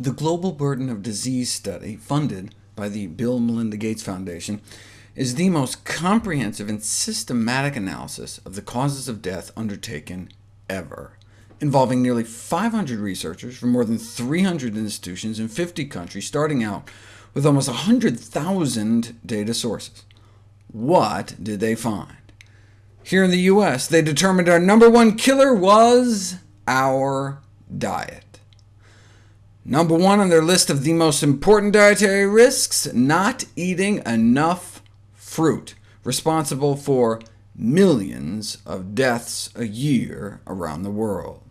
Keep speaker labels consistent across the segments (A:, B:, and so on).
A: The Global Burden of Disease study, funded by the Bill Melinda Gates Foundation, is the most comprehensive and systematic analysis of the causes of death undertaken ever, involving nearly 500 researchers from more than 300 institutions in 50 countries, starting out with almost 100,000 data sources. What did they find? Here in the US, they determined our number one killer was our diet. Number one on their list of the most important dietary risks, not eating enough fruit, responsible for millions of deaths a year around the world.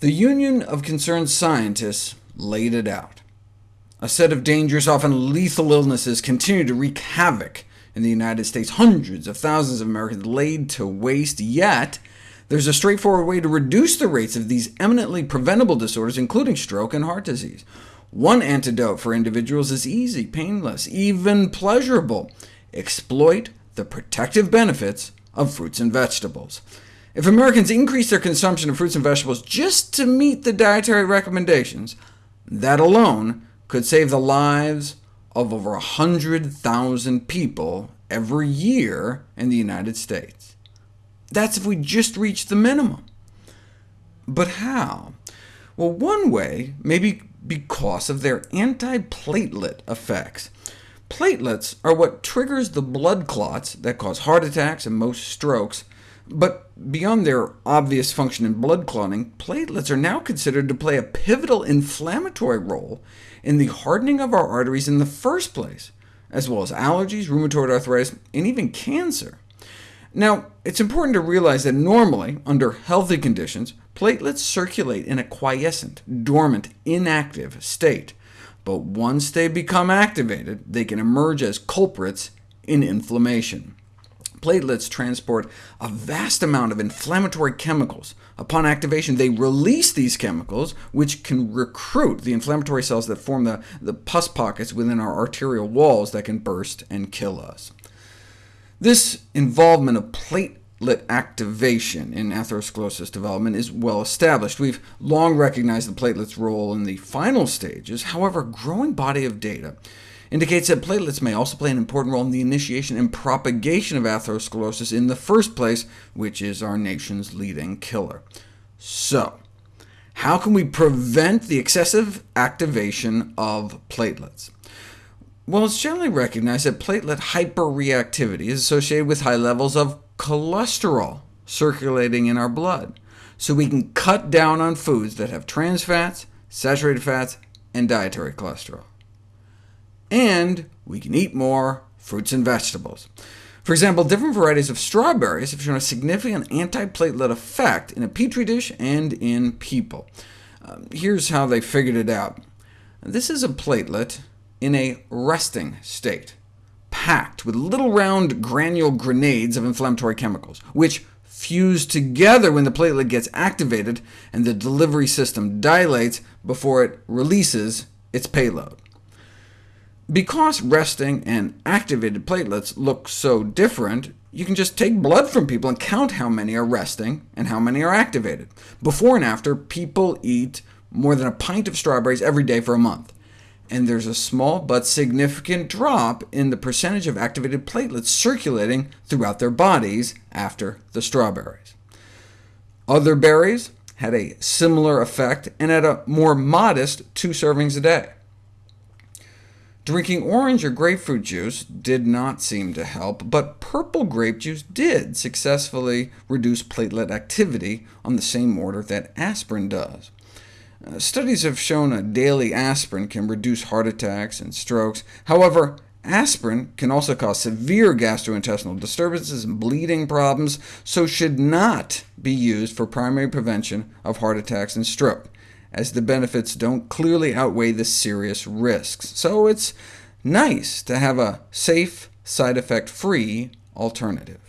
A: The Union of Concerned Scientists laid it out. A set of dangerous, often lethal illnesses continue to wreak havoc in the United States. Hundreds of thousands of Americans laid to waste, yet there's a straightforward way to reduce the rates of these eminently preventable disorders, including stroke and heart disease. One antidote for individuals is easy, painless, even pleasurable. Exploit the protective benefits of fruits and vegetables. If Americans increase their consumption of fruits and vegetables just to meet the dietary recommendations, that alone could save the lives of over 100,000 people every year in the United States. That's if we just reach the minimum. But how? Well, one way may be because of their antiplatelet effects. Platelets are what triggers the blood clots that cause heart attacks and most strokes, but beyond their obvious function in blood clotting, platelets are now considered to play a pivotal inflammatory role in the hardening of our arteries in the first place, as well as allergies, rheumatoid arthritis, and even cancer. Now, it's important to realize that normally, under healthy conditions, platelets circulate in a quiescent, dormant, inactive state, but once they become activated, they can emerge as culprits in inflammation. Platelets transport a vast amount of inflammatory chemicals. Upon activation, they release these chemicals, which can recruit the inflammatory cells that form the, the pus pockets within our arterial walls that can burst and kill us. This involvement of platelet activation in atherosclerosis development is well established. We've long recognized the platelet's role in the final stages. However, a growing body of data indicates that platelets may also play an important role in the initiation and propagation of atherosclerosis in the first place, which is our nation's leading killer. So, how can we prevent the excessive activation of platelets? Well, it's generally recognized that platelet hyperreactivity is associated with high levels of cholesterol circulating in our blood, so we can cut down on foods that have trans fats, saturated fats, and dietary cholesterol. And we can eat more fruits and vegetables. For example, different varieties of strawberries have shown a significant antiplatelet effect in a petri dish and in people. Uh, here's how they figured it out. This is a platelet in a resting state, packed with little round granule grenades of inflammatory chemicals, which fuse together when the platelet gets activated and the delivery system dilates before it releases its payload. Because resting and activated platelets look so different, you can just take blood from people and count how many are resting and how many are activated. Before and after, people eat more than a pint of strawberries every day for a month and there's a small but significant drop in the percentage of activated platelets circulating throughout their bodies after the strawberries. Other berries had a similar effect, and at a more modest two servings a day. Drinking orange or grapefruit juice did not seem to help, but purple grape juice did successfully reduce platelet activity on the same order that aspirin does. Uh, studies have shown a daily aspirin can reduce heart attacks and strokes. However, aspirin can also cause severe gastrointestinal disturbances and bleeding problems, so should not be used for primary prevention of heart attacks and stroke, as the benefits don't clearly outweigh the serious risks. So it's nice to have a safe, side-effect-free alternative.